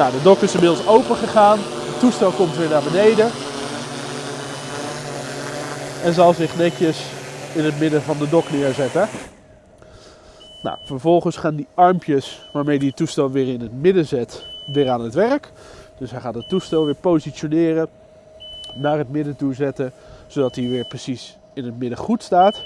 Nou, de dok is inmiddels open gegaan. Het toestel komt weer naar beneden. En zal zich netjes in het midden van de dok neerzetten. Nou, vervolgens gaan die armpjes waarmee die het toestel weer in het midden zet, weer aan het werk. Dus hij gaat het toestel weer positioneren, naar het midden toe zetten, zodat hij weer precies in het midden goed staat.